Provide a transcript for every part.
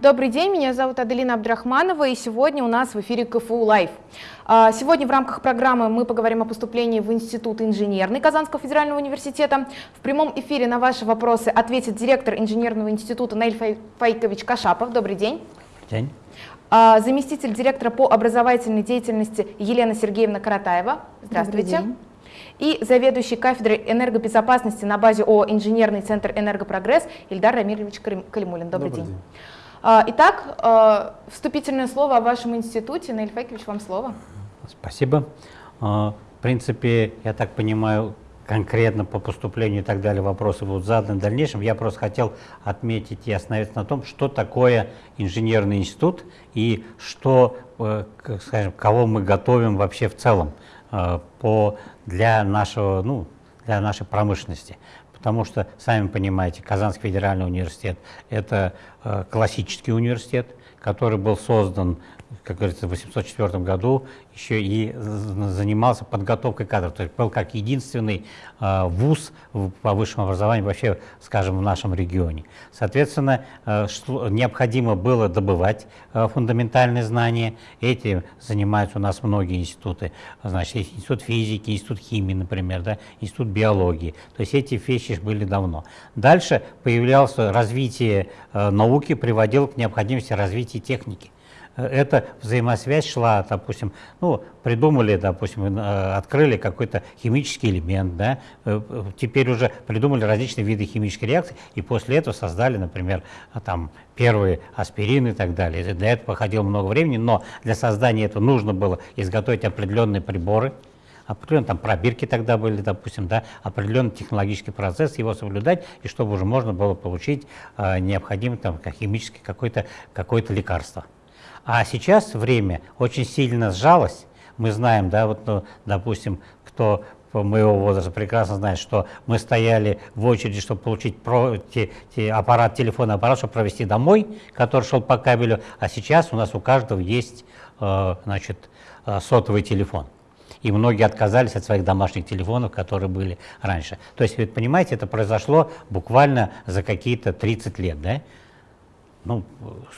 Добрый день, меня зовут Аделина Абдрахманова, и сегодня у нас в эфире КФУ Лайв. А, сегодня в рамках программы мы поговорим о поступлении в Институт инженерный Казанского федерального университета. В прямом эфире на ваши вопросы ответит директор инженерного института Наиль Файкович Кашапов. Добрый день. День. А, заместитель директора по образовательной деятельности Елена Сергеевна Каратаева. Здравствуйте. И заведующий кафедрой энергобезопасности на базе ООО «Инженерный центр «Энергопрогресс» Ильдар Рамирович Калимулин. Добрый, Добрый день. день. А, итак, а, вступительное слово о вашем институте. Наиль Файкович, вам слово. Спасибо. А, в принципе, я так понимаю, конкретно по поступлению и так далее вопросы будут заданы в дальнейшем. Я просто хотел отметить и остановиться на том, что такое инженерный институт и что, э, скажем, кого мы готовим вообще в целом по, для, нашего, ну, для нашей промышленности потому что, сами понимаете, Казанский федеральный университет – это э, классический университет, который был создан как говорится, в 804 году еще и занимался подготовкой кадров. То есть был как единственный э, вуз по высшему образованию вообще, скажем, в нашем регионе. Соответственно, э, необходимо было добывать э, фундаментальные знания. Этим занимаются у нас многие институты. Значит, институт физики, институт химии, например, да, институт биологии. То есть эти вещи были давно. Дальше появлялось развитие э, науки, приводило к необходимости развития техники эта взаимосвязь шла, допустим, ну, придумали, допустим, э, открыли какой-то химический элемент, да, э, теперь уже придумали различные виды химической реакции, и после этого создали, например, там, первые аспирины и так далее. Для этого походило много времени, но для создания этого нужно было изготовить определенные приборы, определенные там пробирки тогда были, допустим, да, определенный технологический процесс, его соблюдать, и чтобы уже можно было получить э, необходимое там, химическое какое-то какое лекарство. А сейчас время очень сильно сжалось. Мы знаем, да, вот, ну, допустим, кто моего возраста прекрасно знает, что мы стояли в очереди, чтобы получить про, те, те аппарат, телефонный аппарат, чтобы провести домой, который шел по кабелю, а сейчас у нас у каждого есть э, значит, э, сотовый телефон. И многие отказались от своих домашних телефонов, которые были раньше. То есть, вы понимаете, это произошло буквально за какие-то 30 лет. Да? Ну,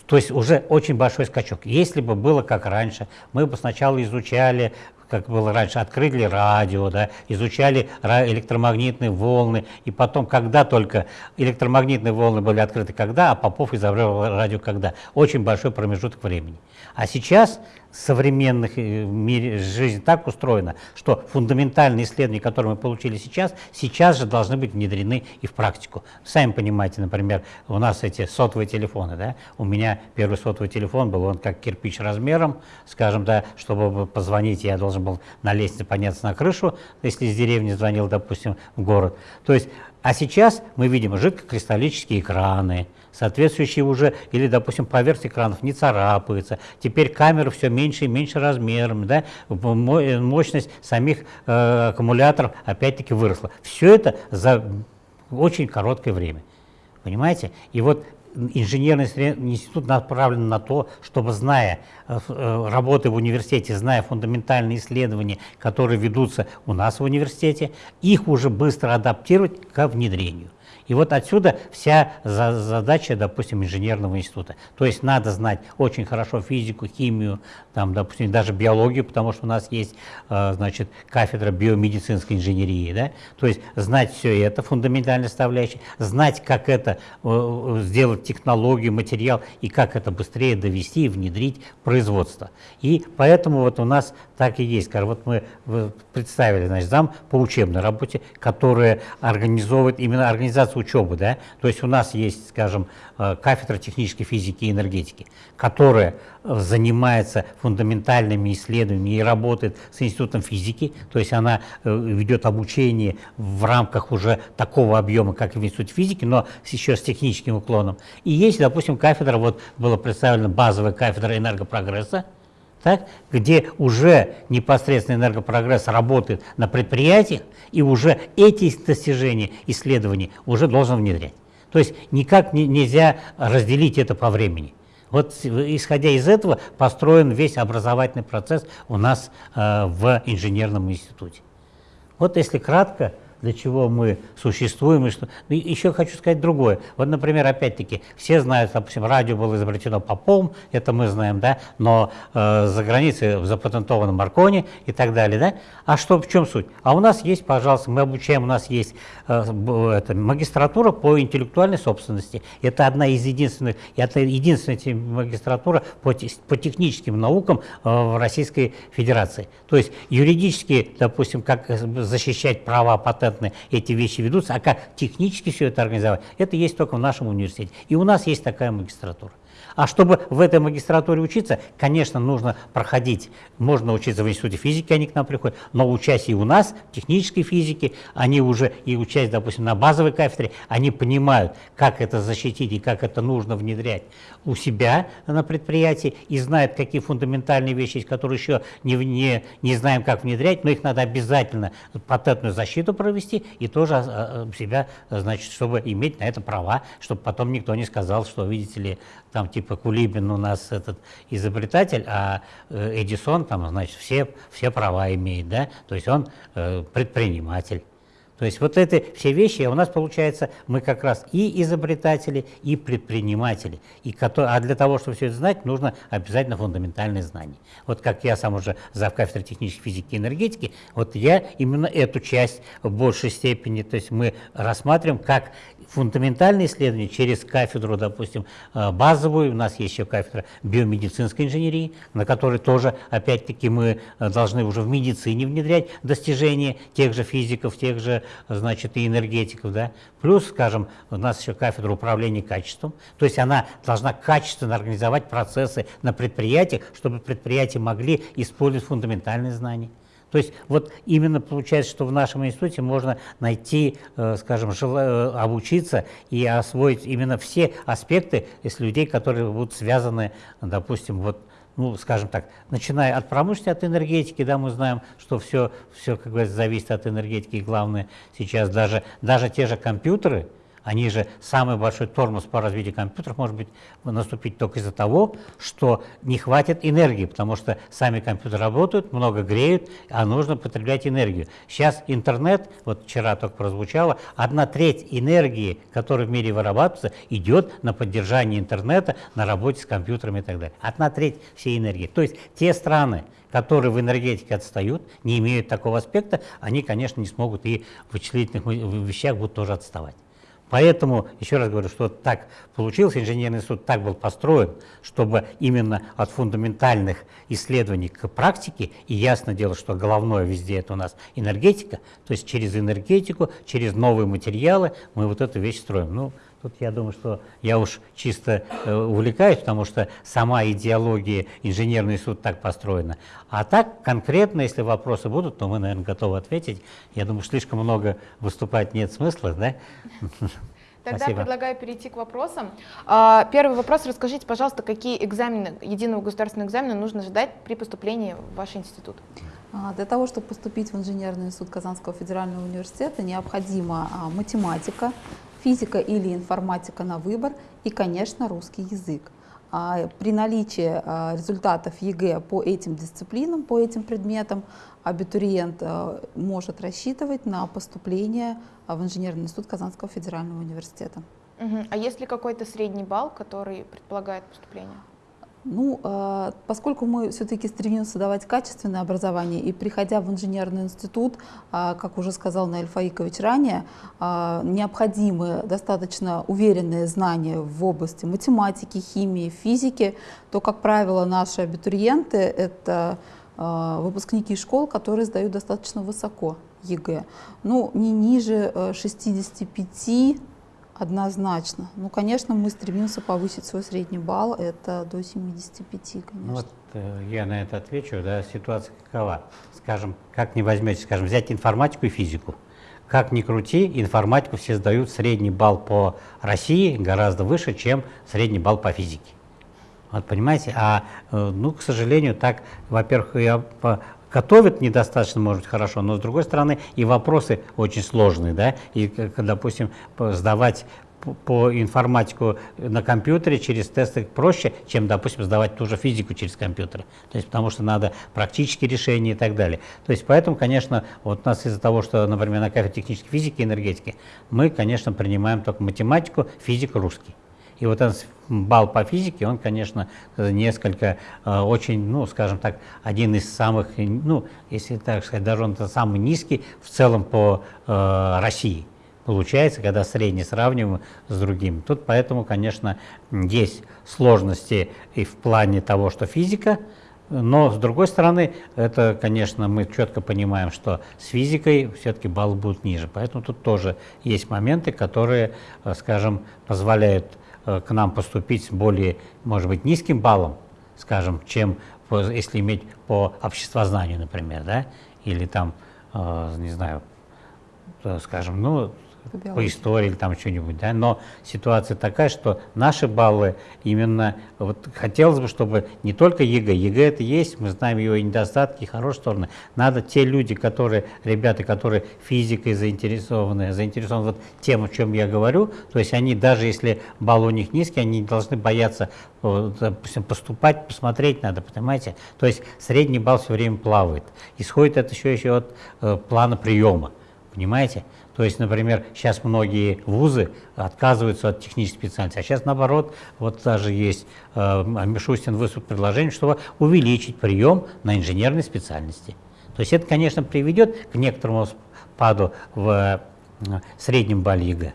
то есть уже очень большой скачок. Если бы было как раньше, мы бы сначала изучали, как было раньше, открыли радио, да, изучали электромагнитные волны, и потом, когда только электромагнитные волны были открыты, когда, а Попов изобрел радио когда. Очень большой промежуток времени. А сейчас современных э, мире жизни так устроена, что фундаментальные исследования, которые мы получили сейчас, сейчас же должны быть внедрены и в практику. Сами понимаете, например, у нас эти сотовые телефоны, да, у меня первый сотовый телефон был, он как кирпич размером, скажем, да, чтобы позвонить, я должен был на лестнице подняться на крышу, если из деревни звонил, допустим, в город. То есть, а сейчас мы видим жидкокристаллические экраны, соответствующие уже, или, допустим, поверхность экранов не царапается. Теперь камеры все меньше и меньше размером, да? мощность самих э, аккумуляторов опять-таки выросла. Все это за очень короткое время. Понимаете? И вот инженерный институт направлен на то, чтобы, зная э, э, работы в университете, зная фундаментальные исследования, которые ведутся у нас в университете, их уже быстро адаптировать к внедрению. И вот отсюда вся задача, допустим, инженерного института. То есть надо знать очень хорошо физику, химию, там, допустим, даже биологию, потому что у нас есть, э, значит, кафедра биомедицинской инженерии, да? То есть знать все это, фундаментальная составляющая, знать, как это э, сделать технологию, материал и как это быстрее довести и внедрить в производство. И поэтому вот у нас так и есть. Вот мы представили, значит, зам по учебной работе, которая организовывает именно организацию учебы, да, то есть у нас есть, скажем, э, кафедра технической физики и энергетики, которая э, занимается фундаментальными исследованиями и работает с институтом физики, то есть она э, ведет обучение в рамках уже такого объема, как и в институте физики, но еще с техническим уклоном. И есть, допустим, кафедра, вот была представлена базовая кафедра энергопрогресса, так, где уже непосредственно энергопрогресс работает на предприятиях, и уже эти достижения, исследований уже должен внедрять. То есть никак не, нельзя разделить это по времени. Вот исходя из этого построен весь образовательный процесс у нас э, в инженерном институте. Вот если кратко, для чего мы существуем. И что... И еще хочу сказать другое. Вот, например, опять-таки, все знают, допустим, радио было изобретено Попом, это мы знаем, да, но э, за границей запатентовано Маркони и так далее, да. А что, в чем суть? А у нас есть, пожалуйста, мы обучаем, у нас есть э, это, магистратура по интеллектуальной собственности. Это одна из единственных, это единственная магистратура по, по техническим наукам э, в Российской Федерации. То есть юридически, допустим, как защищать права патентные, эти вещи ведутся, а как технически все это организовать, это есть только в нашем университете. И у нас есть такая магистратура. А чтобы в этой магистратуре учиться, конечно, нужно проходить, можно учиться в институте физики, они к нам приходят, но учась и у нас, технической физике, они уже и учась, допустим, на базовой кафедре, они понимают, как это защитить и как это нужно внедрять у себя на предприятии и знают, какие фундаментальные вещи есть, которые еще не, не, не знаем, как внедрять, но их надо обязательно патентную защиту провести и тоже а, а, себя, значит, чтобы иметь на это права, чтобы потом никто не сказал, что, видите ли, там типа Кулибин у нас этот изобретатель, а э, Эдисон там, значит, все, все права имеет, да, то есть он э, предприниматель. То есть вот это все вещи, а у нас получается, мы как раз и изобретатели, и предприниматели. И, а для того, чтобы все это знать, нужно обязательно фундаментальные знания. Вот как я сам уже за кафедрой технической физики и энергетики, вот я именно эту часть в большей степени, то есть мы рассматриваем как фундаментальные исследования через кафедру, допустим, э, базовую, у нас есть еще кафедра биомедицинской инженерии, на которой тоже, опять-таки, мы э, должны уже в медицине внедрять достижения тех же физиков, тех же, значит, и энергетиков, да. Плюс, скажем, у нас еще кафедра управления качеством, то есть она должна качественно организовать процессы на предприятиях, чтобы предприятия могли использовать фундаментальные знания. То есть вот именно получается, что в нашем институте можно найти, э, скажем, э, обучиться и освоить именно все аспекты из людей, которые будут связаны, допустим, вот ну, скажем так, начиная от промышленности, от энергетики, да, мы знаем, что все, все как бы зависит от энергетики, и главное сейчас даже, даже те же компьютеры, они же самый большой тормоз по развитию компьютеров может быть наступить только из-за того, что не хватит энергии, потому что сами компьютеры работают, много греют, а нужно потреблять энергию. Сейчас интернет, вот вчера только прозвучало, одна треть энергии, которая в мире вырабатывается, идет на поддержание интернета, на работе с компьютерами и так далее. Одна треть всей энергии. То есть те страны, которые в энергетике отстают, не имеют такого аспекта, они, конечно, не смогут и в вычислительных вещах будут тоже отставать. Поэтому, еще раз говорю, что так получилось, инженерный институт так был построен, чтобы именно от фундаментальных исследований к практике, и ясно дело, что головное везде это у нас энергетика, то есть через энергетику, через новые материалы мы вот эту вещь строим. Ну, Тут я думаю, что я уж чисто э, увлекаюсь, потому что сама идеология инженерный суд так построена. А так конкретно, если вопросы будут, то мы, наверное, готовы ответить. Я думаю, слишком много выступать нет смысла, да? Тогда Спасибо. предлагаю перейти к вопросам. А, первый вопрос. Расскажите, пожалуйста, какие экзамены, единого государственного экзамена нужно ждать при поступлении в ваш институт? А, для того, чтобы поступить в инженерный институт Казанского федерального университета, необходима а, математика, физика или информатика на выбор и, конечно, русский язык. А при наличии а, результатов ЕГЭ по этим дисциплинам, по этим предметам, абитуриент а, может рассчитывать на поступление в инженерный институт Казанского федерального университета. А есть ли какой-то средний балл, который предполагает поступление? Ну, а, поскольку мы все-таки стремимся давать качественное образование, и приходя в инженерный институт, а, как уже сказал Наиль Фаикович ранее, а, необходимы достаточно уверенные знания в области математики, химии, физики, то, как правило, наши абитуриенты – это выпускники школ, которые сдают достаточно высоко ЕГЭ. Ну, не ниже 65 Однозначно. Ну, конечно, мы стремимся повысить свой средний балл, это до 75, конечно. Ну, вот э, я на это отвечу, да, ситуация какова. Скажем, как не возьмете, скажем, взять информатику и физику. Как ни крути, информатику все сдают средний балл по России гораздо выше, чем средний балл по физике. Вот понимаете, а, э, ну, к сожалению, так, во-первых, я готовят недостаточно, может быть, хорошо, но с другой стороны и вопросы очень сложные, да, и, допустим, сдавать по информатику на компьютере через тесты проще, чем, допустим, сдавать ту же физику через компьютер. То есть потому что надо практические решения и так далее. То есть поэтому, конечно, вот у нас из-за того, что, например, на кафедре технической физики и энергетики, мы, конечно, принимаем только математику, физику, русский. И вот этот балл по физике, он, конечно, несколько, э, очень, ну, скажем так, один из самых, ну, если так сказать, даже он самый низкий в целом по э, России получается, когда средний сравниваем с другими. Тут поэтому, конечно, есть сложности и в плане того, что физика, но с другой стороны, это, конечно, мы четко понимаем, что с физикой все-таки баллы будут ниже. Поэтому тут тоже есть моменты, которые, э, скажем, позволяют к нам поступить с более, может быть, низким баллом, скажем, чем если иметь по обществознанию, например, да, или там, э, не знаю, скажем, ну, по, по истории или там что-нибудь, да, но ситуация такая, что наши баллы именно, вот хотелось бы, чтобы не только ЕГЭ, ЕГЭ это есть, мы знаем его и недостатки, и хорошие стороны, надо те люди, которые, ребята, которые физикой заинтересованы, заинтересованы вот тем, о чем я говорю, то есть они, даже если балл у них низкий, они не должны бояться допустим, поступать, посмотреть надо, понимаете? То есть средний балл все время плавает. Исходит это еще, еще от э, плана приема, понимаете? То есть, например, сейчас многие вузы отказываются от технической специальности, а сейчас наоборот, вот даже есть, э, Мишустин выступил предложение, чтобы увеличить прием на инженерные специальности. То есть это, конечно, приведет к некоторому спаду в э, среднем балле ЕГЭ.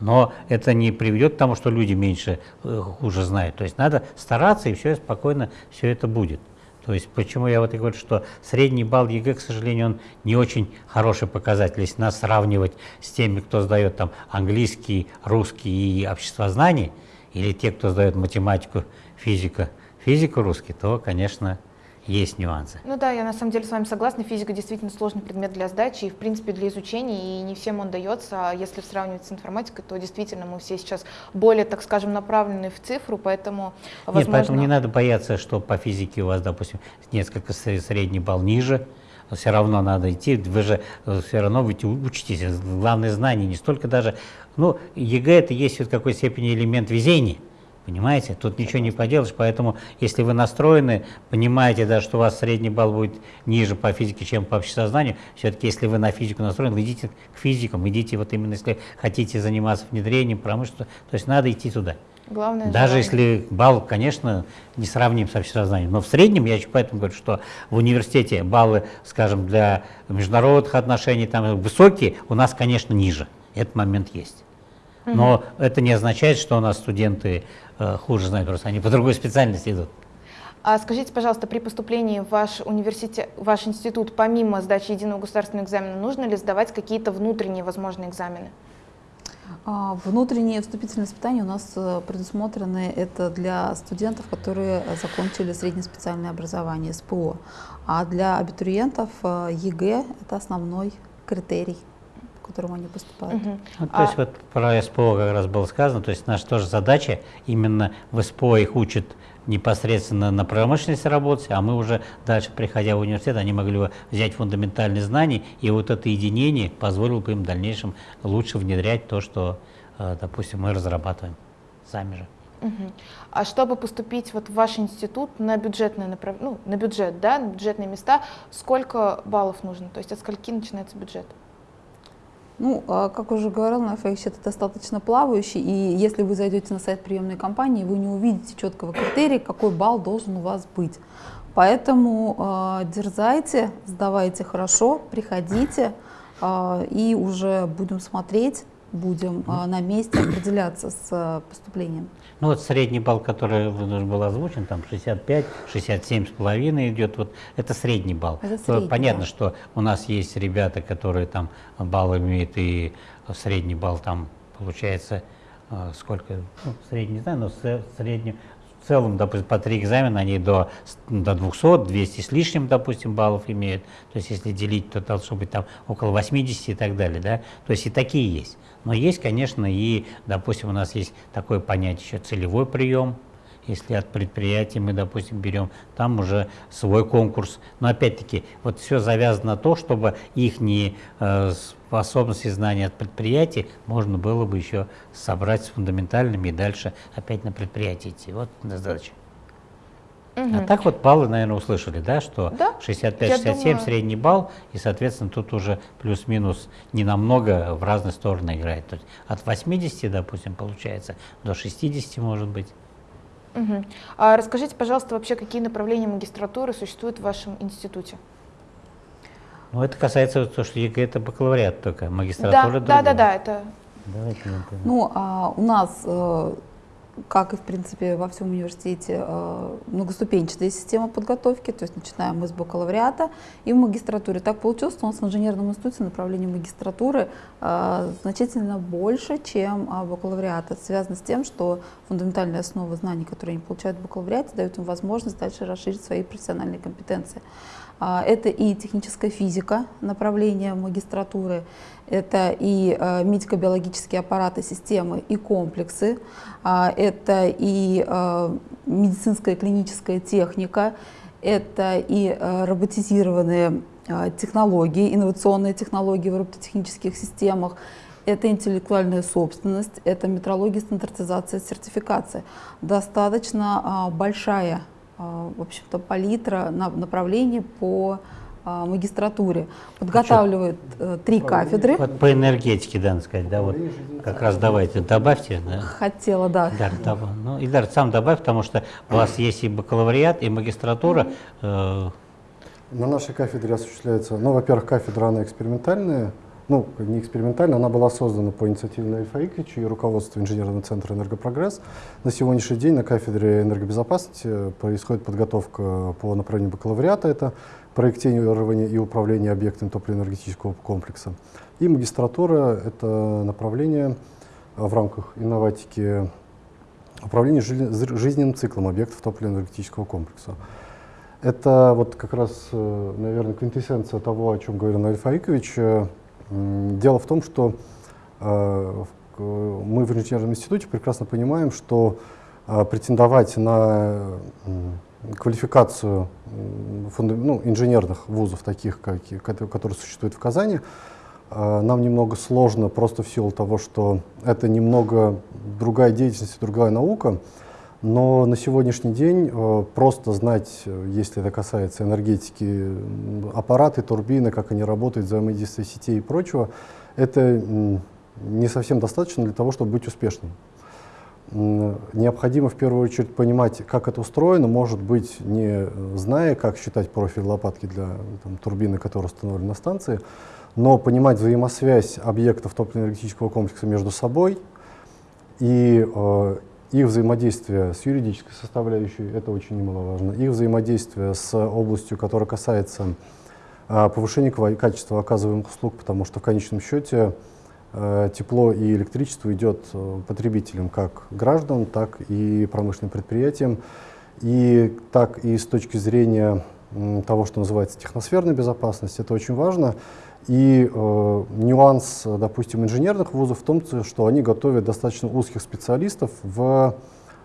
Но это не приведет к тому, что люди меньше э, хуже знают. То есть надо стараться, и все спокойно все это будет. То есть почему я вот и говорю, что средний балл ЕГЭ, к сожалению, он не очень хороший показатель. Если нас сравнивать с теми, кто сдает там английский, русский и обществознание, или те, кто сдает математику, физику, физику русский, то, конечно, есть нюансы. Ну да, я на самом деле с вами согласна. Физика действительно сложный предмет для сдачи и, в принципе, для изучения, и не всем он дается. А если сравнивать с информатикой, то действительно мы все сейчас более, так скажем, направлены в цифру, поэтому, возможно... Нет, поэтому не надо бояться, что по физике у вас, допустим, несколько средний балл ниже, все равно надо идти, вы же э, все равно вы учитесь. Главное знание не столько даже, ну, ЕГЭ это есть в какой степени элемент везения, Понимаете, тут ничего не поделаешь, поэтому если вы настроены, понимаете, да, что у вас средний балл будет ниже по физике, чем по обществознанию, все-таки если вы на физику настроены, идите к физикам, идите вот именно, если хотите заниматься внедрением, промышленностью, то есть надо идти туда. Главное Даже желание. если балл, конечно, не сравним с общесознанием, но в среднем, я еще поэтому говорю, что в университете баллы, скажем, для международных отношений там высокие, у нас, конечно, ниже. Этот момент есть. Но угу. это не означает, что у нас студенты Э, хуже знают, просто они по другой специальности идут. А скажите, пожалуйста, при поступлении в ваш университет, ваш институт, помимо сдачи единого государственного экзамена, нужно ли сдавать какие-то внутренние возможные экзамены? А, внутренние вступительные испытания у нас э, предусмотрены это для студентов, которые закончили среднеспециальное образование СПО. А для абитуриентов э, ЕГЭ это основной критерий которому они поступают. Угу. Ну, то а... есть вот про СПО как раз было сказано, то есть наша тоже задача именно в СПО их учат непосредственно на промышленности работать, а мы уже дальше, приходя в университет, они могли взять фундаментальные знания, и вот это единение позволило бы им в дальнейшем лучше внедрять то, что, э, допустим, мы разрабатываем сами же. Угу. А чтобы поступить вот в ваш институт на бюджетное направ... ну, на бюджет, да, на бюджетные места, сколько баллов нужно? То есть от скольки начинается бюджет? Ну, а, как уже говорил, на FX это достаточно плавающий, и если вы зайдете на сайт приемной компании, вы не увидите четкого критерия, какой балл должен у вас быть. Поэтому э, дерзайте, сдавайте хорошо, приходите, э, и уже будем смотреть, будем э, на месте определяться с э, поступлением. Ну вот средний балл, который был озвучен, там 65, 67 с половиной идет, вот это средний балл. Это средний, Понятно, да. что у нас есть ребята, которые там балл имеют и средний балл там получается э, сколько, ну, средний не знаю, но средний в целом, допустим, по три экзамена они до, до 200, 200 с лишним, допустим, баллов имеют. То есть, если делить, то должно быть там около 80 и так далее, да. То есть, и такие есть. Но есть, конечно, и, допустим, у нас есть такое понятие еще целевой прием, если от предприятий мы, допустим, берем, там уже свой конкурс. Но опять-таки, вот все завязано на то, чтобы их э, способности знания от предприятий можно было бы еще собрать с фундаментальными и дальше опять на предприятие идти. Вот задача. Угу. А так вот баллы, наверное, услышали, да, что да? 65-67 средний балл, и, соответственно, тут уже плюс-минус не намного в разные стороны играет. То есть от 80, допустим, получается, до 60 может быть. Угу. А расскажите, пожалуйста, вообще, какие направления магистратуры существуют в вашем институте? Ну, это касается того, что ЕГЭ это бакалавриат только, магистратура да, да, да, да, это... Давайте, ну, а у нас э, как и, в принципе, во всем университете, э, многоступенчатая система подготовки, то есть начинаем мы с бакалавриата и в магистратуре. Так получилось, что у нас в инженерном институте направление магистратуры э, значительно больше, чем а, бакалавриата. Это связано с тем, что фундаментальные основы знаний, которые они получают в бакалавриате, дают им возможность дальше расширить свои профессиональные компетенции. А, это и техническая физика, направление магистратуры, это и э, медико-биологические аппараты, системы и комплексы, а, это и медицинская клиническая техника, это и роботизированные технологии, инновационные технологии в робототехнических системах, это интеллектуальная собственность, это метрология, стандартизация, сертификация. Достаточно а, большая а, в общем-то, палитра направлений по а, магистратуре. Подготавливают э, три кафедры. Вот по энергетике, да, надо сказать, да, вот как раз давайте, добавьте. Да. Хотела, да. Идар, доб... ну, Идар, сам добавь, потому что у вас есть и бакалавриат, и магистратура. Э... На нашей кафедре осуществляется, ну, во-первых, кафедра, она экспериментальная, ну, не экспериментально, она была создана по инициативе Альфа Иквича и руководства инженерного центра «Энергопрогресс». На сегодняшний день на кафедре энергобезопасности происходит подготовка по направлению бакалавриата, это проектирование и управление объектами топливно-энергетического комплекса. И магистратура — это направление в рамках инноватики управления жизненным циклом объектов топливно-энергетического комплекса. Это вот как раз, э, наверное, квинтэссенция того, о чем говорил Альф Аикович, Дело в том, что э, мы в инженерном институте прекрасно понимаем, что э, претендовать на квалификацию ну, инженерных вузов, таких, как, которые существуют в Казани, э, нам немного сложно просто в силу того, что это немного другая деятельность, другая наука. Но на сегодняшний день э, просто знать, если это касается энергетики, аппараты, турбины, как они работают, взаимодействие сетей и прочего, это не совсем достаточно для того, чтобы быть успешным. Необходимо в первую очередь понимать, как это устроено, может быть, не зная, как считать профиль лопатки для там, турбины, которая установлена на станции, но понимать взаимосвязь объектов топливно-энергетического комплекса между собой и э, их взаимодействие с юридической составляющей, это очень немаловажно, их взаимодействие с областью, которая касается а, повышения качества оказываемых услуг, потому что в конечном счете а, тепло и электричество идет а, потребителям как граждан, так и промышленным предприятиям, и так и с точки зрения того, что называется техносферная безопасность, это очень важно. И э, нюанс, допустим, инженерных вузов в том, что они готовят достаточно узких специалистов в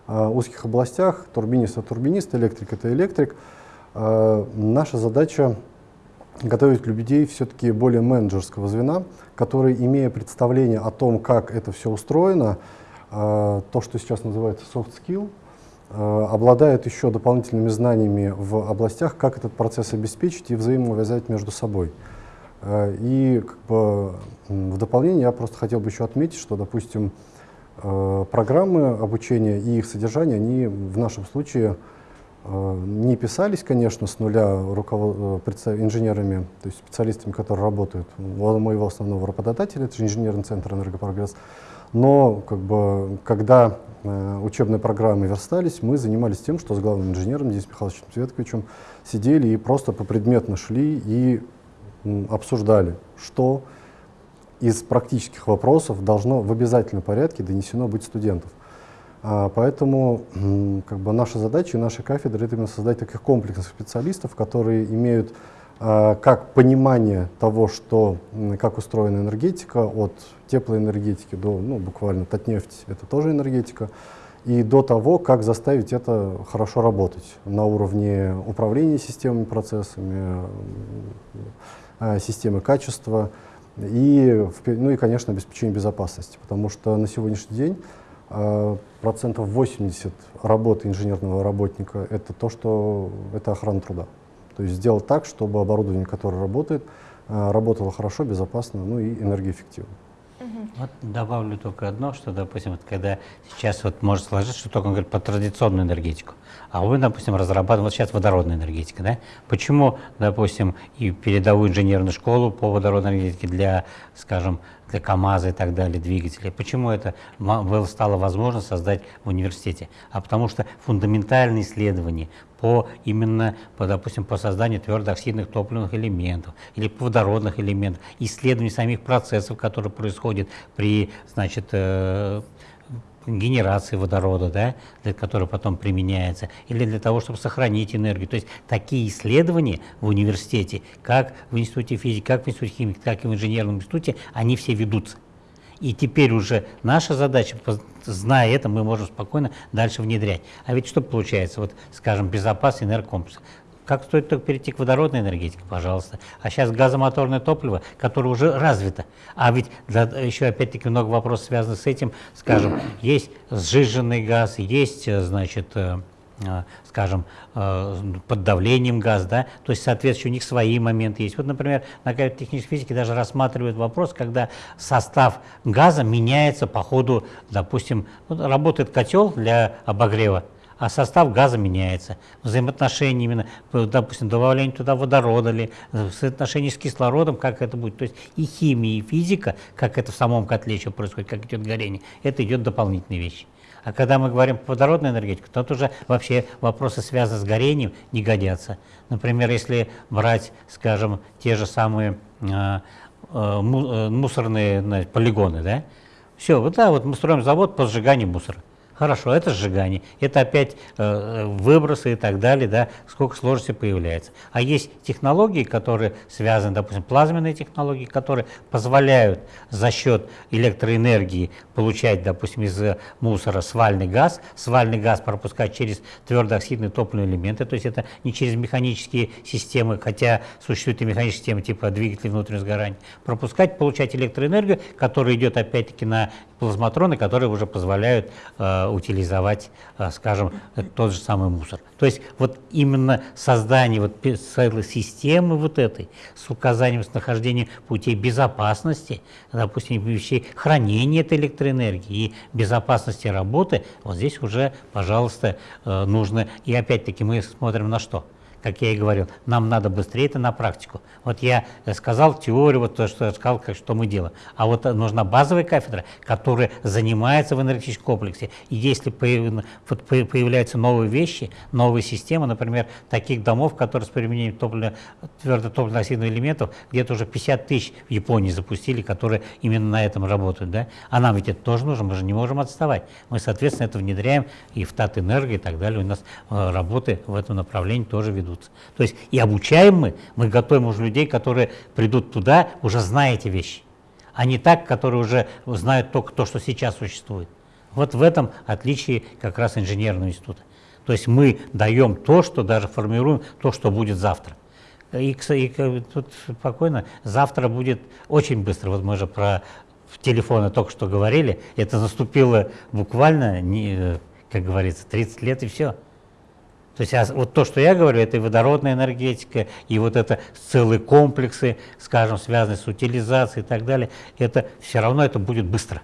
э, узких областях. Турбинист — это турбинист, электрик — это электрик. Э, наша задача готовить людей все-таки более менеджерского звена, которые, имея представление о том, как это все устроено, э, то, что сейчас называется soft skill, э, обладают еще дополнительными знаниями в областях, как этот процесс обеспечить и взаимоувязать между собой. Э, и как бы, в дополнение я просто хотел бы еще отметить, что, допустим, э, программы обучения и их содержание, они в нашем случае э, не писались, конечно, с нуля инженерами, то есть специалистами, которые работают. У моего основного работодателя, это же инженерный центр «Энергопрогресс». Но как бы, когда учебные программы верстались, мы занимались тем, что с главным инженером Денисом Михайловичем Светковичем сидели и просто попредметно шли и обсуждали, что из практических вопросов должно в обязательном порядке донесено быть студентов. А, поэтому как бы, наша задача и наша кафедра — это именно создать таких комплексных специалистов, которые имеют а, как понимание того, что, как устроена энергетика, от теплоэнергетики до ну, буквально Татнефть — это тоже энергетика, и до того, как заставить это хорошо работать на уровне управления системами, процессами, системы качества и, ну и, конечно, обеспечения безопасности, потому что на сегодняшний день э, процентов 80 работы инженерного работника это то, что это охрана труда. То есть сделать так, чтобы оборудование, которое работает, э, работало хорошо, безопасно, ну и энергоэффективно. Вот добавлю только одно, что, допустим, вот когда сейчас вот может сложиться, что только он говорит про традиционную энергетику, а вы, допустим, разрабатываете, вот сейчас водородная энергетика, да? Почему, допустим, и передовую инженерную школу по водородной энергетике для, скажем, для КАМАЗа и так далее, двигателей. Почему это стало возможно создать в университете? А потому что фундаментальные исследования по именно, по, допустим, по созданию твердооксидных топливных элементов или водородных элементов, исследование самих процессов, которые происходят при, значит, э, генерации водорода, да, для которой потом применяется, или для того, чтобы сохранить энергию. То есть такие исследования в университете, как в Институте физики, как в Институте химии, так и в инженерном институте, они все ведутся. И теперь уже наша задача, зная это, мы можем спокойно дальше внедрять. А ведь что получается? Вот, скажем, безопасный энергокомплекс. Как стоит только перейти к водородной энергетике, пожалуйста. А сейчас газомоторное топливо, которое уже развито. А ведь для, еще опять-таки много вопросов связанных с этим. Скажем, есть сжиженный газ, есть, э, значит, э, э, скажем, под давлением газ, да, то есть, соответственно, у них свои моменты есть. Вот, например, на технической физике даже рассматривают вопрос, когда состав газа меняется по ходу, допустим, вот работает котел для обогрева, а состав газа меняется. Взаимоотношения именно, допустим, добавление туда водорода или соотношение с кислородом, как это будет. То есть и химия, и физика, как это в самом котле еще происходит, как идет горение, это идет дополнительные вещи. А когда мы говорим по водородной энергетике, то уже вообще вопросы, связанные с горением, не годятся. Например, если брать, скажем, те же самые э, э, мусорные полигоны, да, все, вот да, вот мы строим завод по сжиганию мусора. Хорошо, это сжигание, это опять э, выбросы и так далее, да, сколько сложностей появляется. А есть технологии, которые связаны, допустим, плазменные технологии, которые позволяют за счет электроэнергии получать, допустим, из мусора свальный газ, свальный газ пропускать через твердооксидные топливные элементы, то есть это не через механические системы, хотя существуют и механические системы типа двигателей внутреннего сгорания, пропускать, получать электроэнергию, которая идет опять-таки на плазматроны, которые уже позволяют э, утилизовать, э, скажем, тот же самый мусор. То есть вот именно создание вот целой системы вот этой с указанием с нахождением путей безопасности, допустим, вещей хранения этой электроэнергии и безопасности работы, вот здесь уже, пожалуйста, э, нужно, и опять-таки мы смотрим на что? Как я и говорил, нам надо быстрее это на практику. Вот я сказал теорию, вот то, что я сказал, как, что мы делаем. А вот нужна базовая кафедра, которая занимается в энергетическом комплексе. И если появляются новые вещи, новые системы, например, таких домов, которые с применением топлива, твердо-топливно-оксидных элементов, где-то уже 50 тысяч в Японии запустили, которые именно на этом работают. Да? А нам ведь это тоже нужно, мы же не можем отставать. Мы, соответственно, это внедряем и в Татэнерго и так далее. У нас э, работы в этом направлении тоже ведут ведутся. То есть и обучаем мы, мы готовим уже людей, которые придут туда, уже зная эти вещи, а не так, которые уже знают только то, что сейчас существует. Вот в этом отличие как раз инженерного института. То есть мы даем то, что даже формируем то, что будет завтра. И, и тут спокойно, завтра будет очень быстро. Вот мы же про телефоны только что говорили. Это наступило буквально, не, как говорится, 30 лет и все. То есть а вот то, что я говорю, это и водородная энергетика, и вот это целые комплексы, скажем, связанные с утилизацией и так далее, это все равно это будет быстро.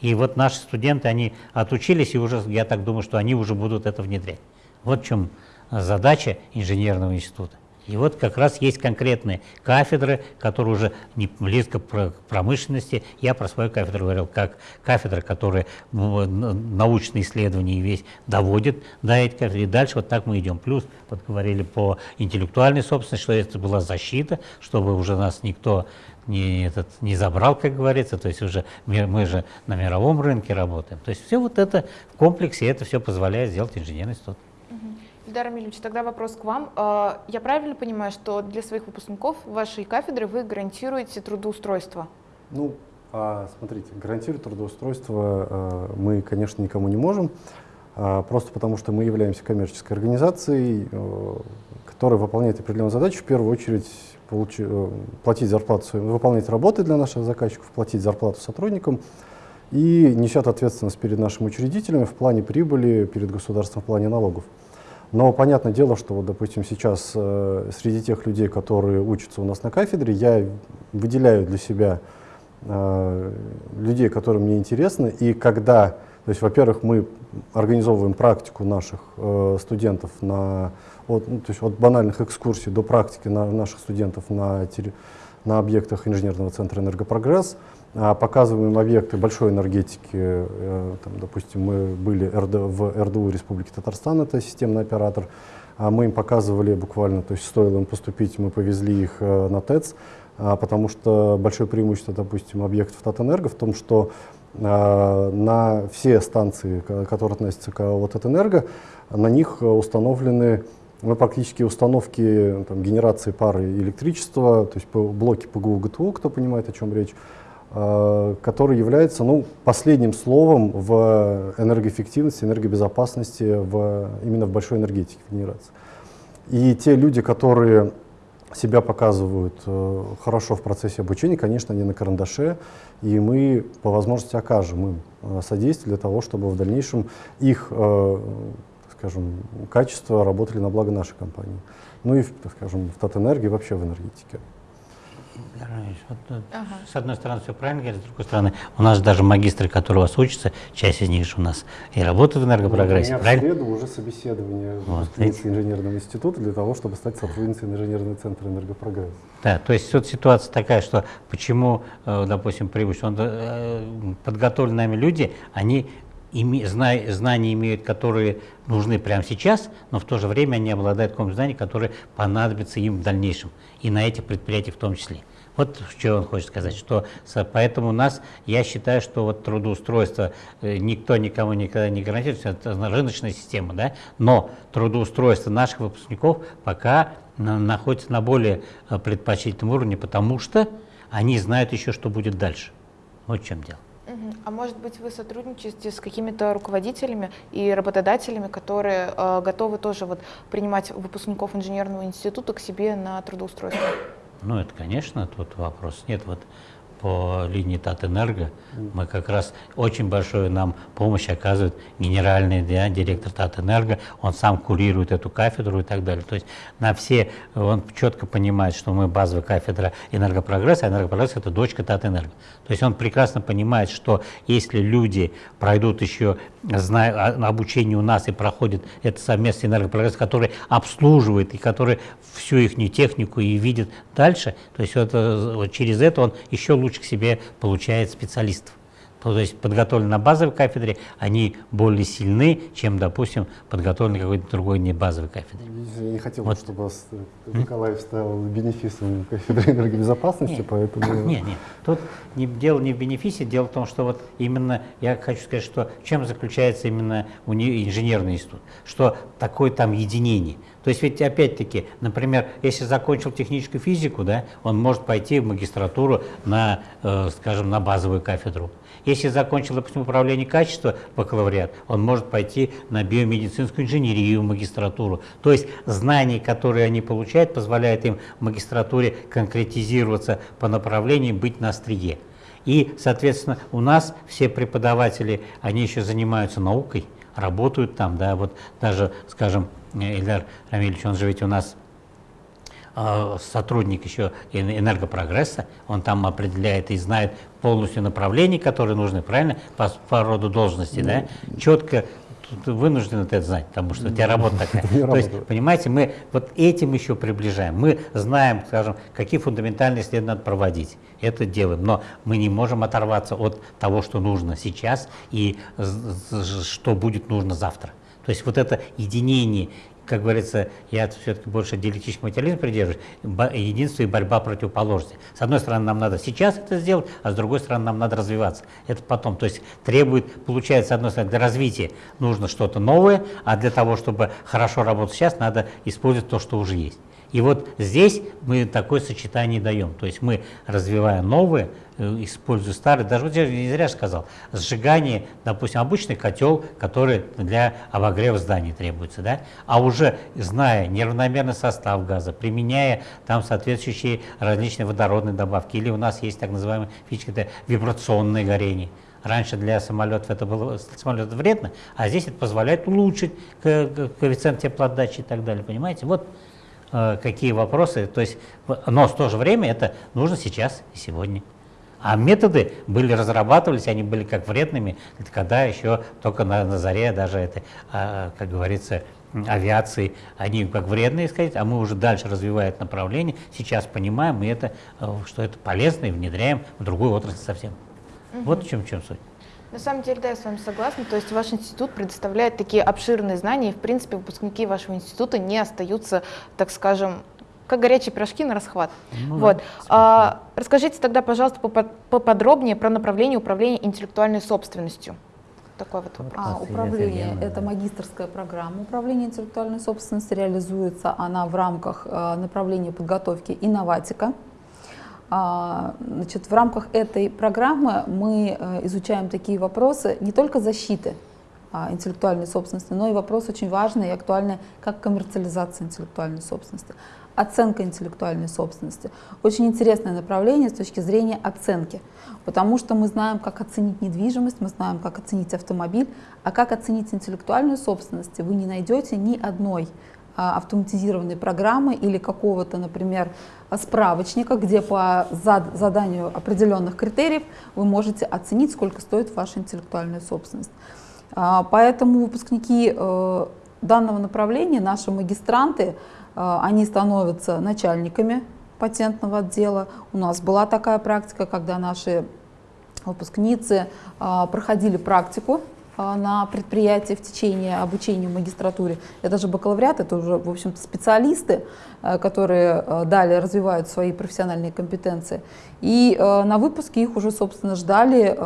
И вот наши студенты, они отучились, и уже, я так думаю, что они уже будут это внедрять. Вот в чем задача инженерного института. И вот как раз есть конкретные кафедры, которые уже не близко к промышленности. Я про свою кафедру говорил, как кафедра, которая научные исследования весь доводит до этих кафедр. И дальше вот так мы идем. Плюс, вот по интеллектуальной собственности, что это была защита, чтобы уже нас никто не, этот, не забрал, как говорится, то есть уже мы, мы же на мировом рынке работаем. То есть все вот это в комплексе, это все позволяет сделать инженерный институт. Ильдар Амильевич, тогда вопрос к вам. А, я правильно понимаю, что для своих выпускников вашей кафедры вы гарантируете трудоустройство? Ну, а, смотрите, гарантировать трудоустройство а, мы, конечно, никому не можем. просто потому что мы являемся коммерческой организацией, э, которая выполняет определенную задачу, в первую очередь э, платить зарплату, выполнять работы для наших заказчиков, платить зарплату сотрудникам и несет ответственность перед нашими учредителями в плане прибыли, перед государством в плане налогов. Но понятное дело, что, вот, допустим, сейчас э, среди тех людей, которые учатся у нас на кафедре, я выделяю для себя э, людей, которые мне интересны. И когда, то есть, во-первых, мы организовываем практику наших э, студентов на, от, ну, то есть от банальных экскурсий до практики на, наших студентов на, на объектах инженерного центра «Энергопрогресс», а, показываем объекты большой энергетики. Э, там, допустим, мы были в РДУ Республики Татарстан, это системный оператор. А мы им показывали буквально, то есть стоило им поступить, мы повезли их э, на ТЭЦ, а, потому что большое преимущество, допустим, объектов Татэнерго в том, что на все станции, которые относятся к Татэнерго, на них установлены мы практически установки там, генерации пары электричества, то есть блоки ПГУ ГТУ, кто понимает, о чем речь, Э, который является ну, последним словом в энергоэффективности, энергобезопасности в, именно в большой энергетике генерации. И те люди, которые себя показывают э, хорошо в процессе обучения, конечно, они на карандаше, и мы по возможности окажем им э, содействие для того, чтобы в дальнейшем их, э, скажем, качество работали на благо нашей компании. Ну и, скажем, в Татэнерго вообще в энергетике. Вот, ага. С одной стороны, все правильно говорит, с другой стороны, у нас даже магистры, которые у вас учатся, часть из них же у нас и работают в энергопрогрессе, ну, у меня правильно? в среду уже собеседование вот, инженерного института для того, чтобы стать сотрудницей инженерного центра энергопрогресса. Да, то есть вот ситуация такая, что почему, э, допустим, прибыль, он, э, подготовленные люди, они знания имеют, которые нужны прямо сейчас, но в то же время они обладают каким-то знанием, которые понадобятся им в дальнейшем, и на этих предприятиях в том числе. Вот что он хочет сказать, что поэтому у нас, я считаю, что вот трудоустройство э, никто никому никогда не гарантирует, это рыночная система, да, но трудоустройство наших выпускников пока находится на более э, предпочтительном уровне, потому что они знают еще, что будет дальше. Вот в чем дело. А может быть, вы сотрудничаете с какими-то руководителями и работодателями, которые э, готовы тоже вот принимать выпускников инженерного института к себе на трудоустройство? Ну, это, конечно, тут вопрос нет. Вот по линии Татэнерго мы как раз очень большую нам помощь оказывает генеральный да, директор Татэнерго, он сам курирует эту кафедру и так далее. То есть на все, он четко понимает, что мы базовая кафедра энергопрогресса, а энергопрогресс это дочка Татэнерго. То есть он прекрасно понимает, что если люди пройдут еще а, обучение у нас и проходит это совместный энергопрогресс, который обслуживает и который всю их технику и видит дальше, то есть это, вот через это он еще лучше к себе получает специалистов. То есть подготовленные на базовой кафедре, они более сильны, чем, допустим, подготовленные какой-то другой не базовой кафедре. Я не хотел, вот. чтобы Николаев стал бенефисом кафедры энергобезопасности, нет. поэтому... Нет, нет, тут не, дело не в бенефисе, дело в том, что вот именно, я хочу сказать, что чем заключается именно инженерный институт, что такое там единение. То есть ведь опять-таки, например, если закончил техническую физику, да, он может пойти в магистратуру на, э, скажем, на базовую кафедру. Если закончил, допустим, управление качества, бакалавриат, он может пойти на биомедицинскую инженерию, магистратуру. То есть знания, которые они получают, позволяют им в магистратуре конкретизироваться по направлению, быть на острие. И, соответственно, у нас все преподаватели, они еще занимаются наукой, работают там, да, вот даже, скажем, Ильдар Рамильевич, он же ведь у нас э, сотрудник еще энергопрогресса, он там определяет и знает полностью направления, которые нужны, правильно, по, по роду должности, да, ну, четко вынужден это знать, потому что у тебя работа такая. То есть, понимаете, мы вот этим еще приближаем. Мы знаем, скажем, какие фундаментальные исследования надо проводить. Это делаем, но мы не можем оторваться от того, что нужно сейчас и что будет нужно завтра. То есть вот это единение, как говорится, я все-таки больше диалектический материализм придерживаюсь, единство и борьба противоположности. С одной стороны, нам надо сейчас это сделать, а с другой стороны, нам надо развиваться. Это потом. То есть требует, получается, с одной стороны, для развития нужно что-то новое, а для того, чтобы хорошо работать сейчас, надо использовать то, что уже есть. И вот здесь мы такое сочетание даем. То есть мы, развивая новые, э, используя старые, даже вот я не зря сказал, сжигание, допустим, обычный котел, который для обогрева зданий требуется, да, а уже зная неравномерный состав газа, применяя там соответствующие различные водородные добавки, или у нас есть так называемая фичка, это вибрационное горение, Раньше для самолетов это было самолет вредно, а здесь это позволяет улучшить коэффициент теплоотдачи и так далее. Понимаете? Вот какие вопросы. То есть, но в то же время это нужно сейчас и сегодня. А методы были разрабатывались, они были как вредными, когда еще только на, на заре даже это, а, как говорится, авиации, они как вредные, сказать, а мы уже дальше развивая это направление, сейчас понимаем, и это, э, что это полезно и внедряем в другую отрасль совсем. Угу. Вот в чем, в чем суть. На самом деле, да, я с вами согласна. То есть ваш институт предоставляет такие обширные знания, и, в принципе, выпускники вашего института не остаются, так скажем, как горячие пирожки на расхват. Ну, вот. Да, а, расскажите тогда, пожалуйста, поподробнее про направление управления интеллектуальной собственностью. Такой вот вопрос. А, управление – это магистрская программа. Управление интеллектуальной собственностью реализуется она в рамках э, направления подготовки «Инноватика». А, значит, в рамках этой программы мы э, изучаем такие вопросы не только защиты а, интеллектуальной собственности, но и вопрос очень важный и актуальный, как коммерциализация интеллектуальной собственности, оценка интеллектуальной собственности. Очень интересное направление с точки зрения оценки, потому что мы знаем, как оценить недвижимость, мы знаем, как оценить автомобиль, а как оценить интеллектуальную собственность вы не найдете ни одной автоматизированной программы или какого-то, например, справочника, где по заданию определенных критериев вы можете оценить, сколько стоит ваша интеллектуальная собственность. А, поэтому выпускники э, данного направления, наши магистранты, э, они становятся начальниками патентного отдела. У нас была такая практика, когда наши выпускницы а, проходили практику а, на предприятии в течение обучения в магистратуре. Это же бакалавриат, это уже, в общем-то, специалисты, э, которые э, далее развивают свои профессиональные компетенции. И э, на выпуске их уже, собственно, ждали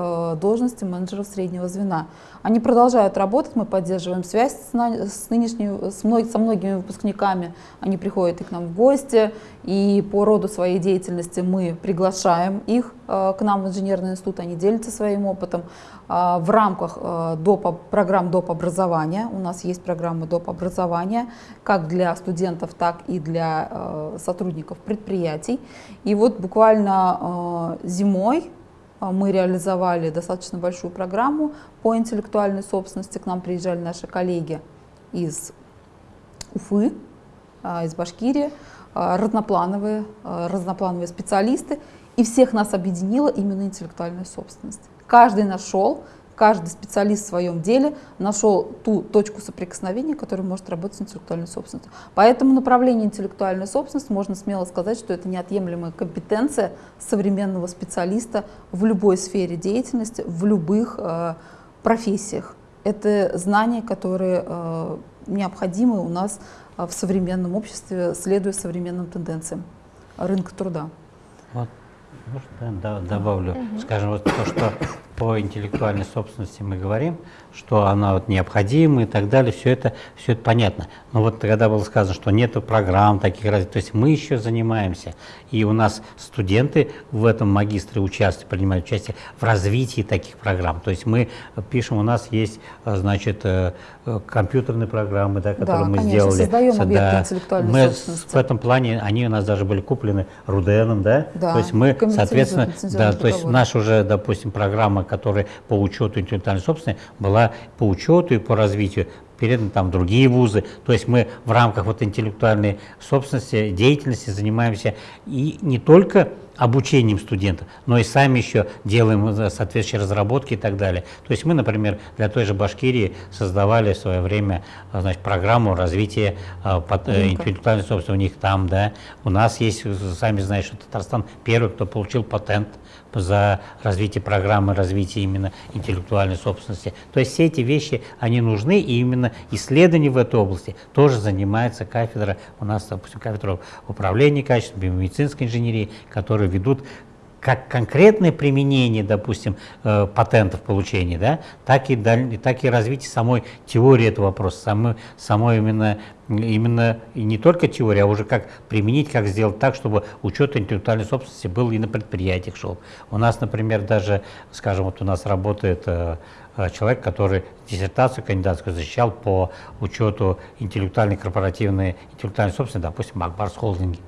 должности менеджеров среднего звена. Они продолжают работать, мы поддерживаем связь с, нынешними, со многими выпускниками. Они приходят и к нам в гости, и по роду своей деятельности мы приглашаем их к нам в инженерный институт, они делятся своим опытом. А, в рамках э, доп. программ доп. образования. У нас есть программы доп. образования как для студентов, так и для э, сотрудников предприятий. И вот буквально э, зимой мы реализовали достаточно большую программу по интеллектуальной собственности. К нам приезжали наши коллеги из Уфы, из Башкирии, разноплановые, разноплановые специалисты. И всех нас объединила именно интеллектуальная собственность. Каждый нашел, каждый специалист в своем деле нашел ту точку соприкосновения, которая может работать с интеллектуальной собственностью. Поэтому направление интеллектуальной собственности можно смело сказать, что это неотъемлемая компетенция современного специалиста в любой сфере деятельности, в любых э, профессиях. Это знания, которые э, необходимы у нас э, в современном обществе, следуя современным тенденциям рынка труда. Вот может, да, добавлю, угу. скажем, вот то, что по интеллектуальной собственности мы говорим, что она вот необходима и так далее, все это, все это понятно. Но вот когда было сказано, что нет программ таких, то есть мы еще занимаемся, и у нас студенты в этом магистре участвуют, принимают участие в развитии таких программ. То есть мы пишем, у нас есть, значит, э, компьютерные программы, да, которые да, мы конечно, сделали. создаем объекты да, интеллектуальной мы собственности. В этом плане, они у нас даже были куплены Руденом, да? да то есть мы, соответственно, да, то есть наша уже, допустим, программа, которая по учету интеллектуальной собственности была по учету и по развитию переданы там другие вузы. То есть мы в рамках вот интеллектуальной собственности, деятельности занимаемся и не только обучением студентов, но и сами еще делаем соответствующие разработки и так далее. То есть мы, например, для той же Башкирии создавали в свое время значит, программу развития э, э, интеллектуальной собственности у них там, да. У нас есть, сами знаете, что Татарстан первый, кто получил патент за развитие программы развития именно интеллектуальной собственности. То есть все эти вещи, они нужны, и именно исследования в этой области тоже занимается кафедра, у нас, допустим, кафедра управления качеством, биомедицинской инженерии, которые ведут как конкретное применение, допустим, э, патентов получения, да, так и, даль, так и развитие самой теории этого вопроса, самой, самой именно, именно и не только теория, а уже как применить, как сделать так, чтобы учет интеллектуальной собственности был и на предприятиях шел. У нас, например, даже, скажем, вот у нас работает э, э, человек, который диссертацию кандидатскую защищал по учету интеллектуальной корпоративной интеллектуальной собственности, допустим, Акбарс Холдинги.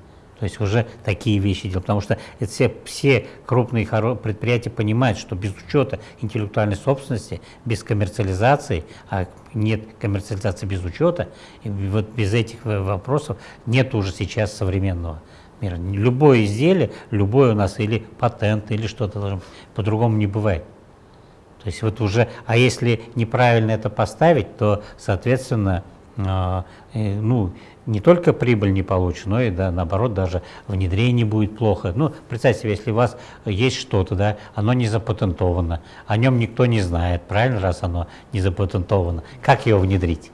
То есть уже такие вещи делают, потому что это все, все крупные предприятия понимают, что без учета интеллектуальной собственности, без коммерциализации, а нет коммерциализации без учета, и вот без этих вопросов нет уже сейчас современного мира. Любое изделие, любой у нас или патент, или что-то по-другому не бывает. То есть вот уже, а если неправильно это поставить, то, соответственно, ну, не только прибыль не получишь, но и да, наоборот даже внедрение будет плохо. Ну, представьте себе, если у вас есть что-то, да, оно не запатентовано, о нем никто не знает, правильно, раз оно не запатентовано, как его внедрить?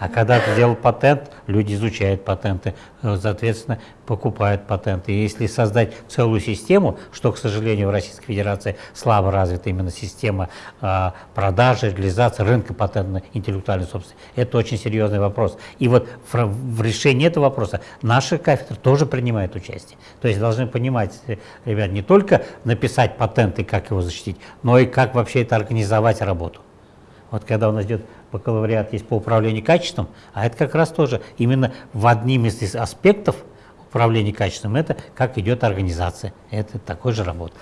А когда ты сделал патент, люди изучают патенты, э, соответственно, покупают патенты. И если создать целую систему, что, к сожалению, в Российской Федерации слабо развита именно система э, продажи, реализации рынка патентной интеллектуальной собственности, это очень серьезный вопрос. И вот в, решении этого вопроса наша кафедра тоже принимает участие. То есть должны понимать, э, ребят, не только написать патент и как его защитить, но и как вообще это организовать работу. Вот когда у нас идет бакалавриат есть по управлению качеством, а это как раз тоже именно в одним из аспектов управления качеством, это как идет организация, это такой же работа.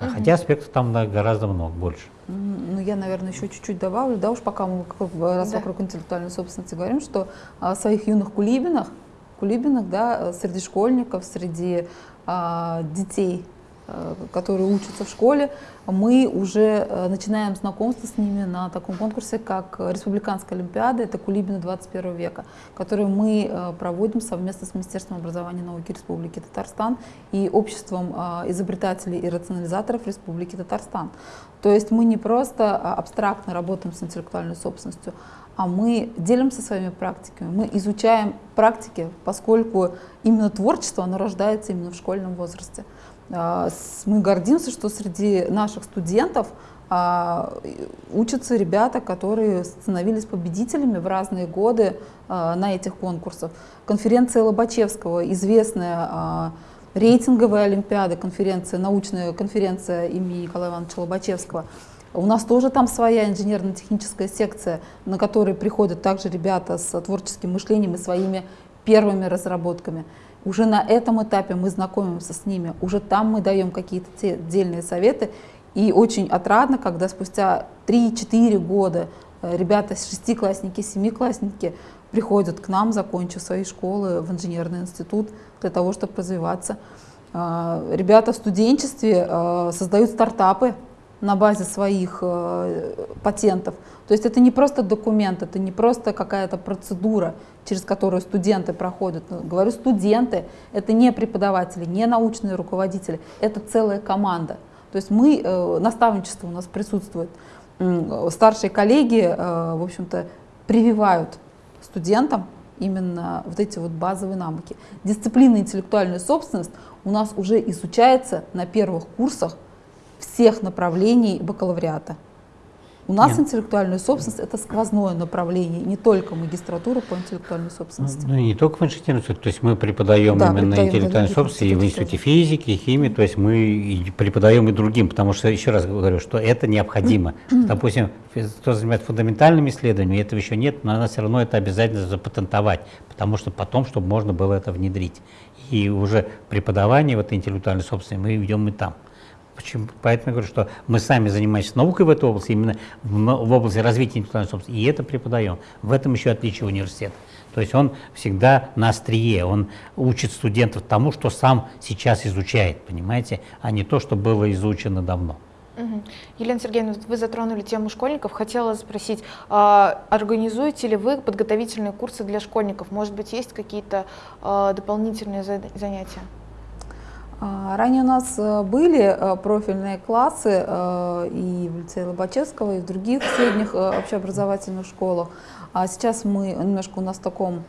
А угу. Хотя аспектов там гораздо много больше. Ну, я, наверное, еще чуть-чуть добавлю, да, уж пока мы раз да. вокруг интеллектуальной собственности говорим, что о своих юных кулибинах, кулибинах, да, среди школьников, среди а, детей которые учатся в школе, мы уже э, начинаем знакомство с ними на таком конкурсе, как Республиканская Олимпиада, это Кулибины 21 века, который мы э, проводим совместно с Министерством образования и науки Республики Татарстан и Обществом изобретателей и рационализаторов Республики Татарстан. То есть мы не просто абстрактно работаем с интеллектуальной собственностью, а мы делимся своими практиками, мы изучаем практики, поскольку именно творчество, оно рождается именно в школьном возрасте. А, мы гордимся, что среди наших студентов а, учатся ребята, которые становились победителями в разные годы а, на этих конкурсах. Конференция Лобачевского, известная рейтинговая олимпиада, конференция, научная конференция имени Николая Ивановича Лобачевского. У нас тоже там своя инженерно-техническая секция, на которой приходят также ребята с творческим мышлением и своими первыми разработками. Уже на этом этапе мы знакомимся с ними, уже там мы даем какие-то те отдельные советы. И очень отрадно, когда спустя 3-4 года э, ребята, шестиклассники, семиклассники приходят к нам, закончив свои школы в инженерный институт для того, чтобы развиваться. Э, ребята в студенчестве э, создают стартапы на базе своих патентов. То есть это не просто документ, это не просто какая-то процедура, через которую студенты проходят. Ну, говорю, студенты — это не преподаватели, не научные руководители, это целая команда. То есть мы, э, наставничество у нас присутствует. Старшие коллеги, э, в общем-то, прививают студентам именно вот эти вот базовые навыки. Дисциплина интеллектуальная собственность у нас уже изучается на первых курсах всех направлений бакалавриата. У нас Нет. интеллектуальная собственность это сквозное направление, не только магистратура по интеллектуальной собственности. Ну, не только в инженерной то есть мы преподаем да, именно преподаем интеллектуальную собственность и в институте физики, и химии, то есть мы и преподаем и другим, потому что, еще раз говорю, что это необходимо. Допустим, кто занимается фундаментальными исследованиями, этого еще нет, но надо все равно это обязательно запатентовать, потому что потом, чтобы можно было это внедрить. И уже преподавание в этой интеллектуальной собственности мы ведем и там. Почему? Поэтому я говорю, что мы сами занимаемся наукой в этой области, именно в, в области развития интеллектуальной собственности, и это преподаем. В этом еще отличие университета. То есть он всегда на острие, он учит студентов тому, что сам сейчас изучает, понимаете, а не то, что было изучено давно. Угу. Елена Сергеевна, вы затронули тему школьников. Хотела спросить, а, организуете ли вы подготовительные курсы для школьников? Может быть, есть какие-то а, дополнительные занятия? А, ранее у нас э, были э, профильные классы э, и в лицее Лобачевского, и в других средних общеобразовательных школах. А сейчас мы немножко у нас в таком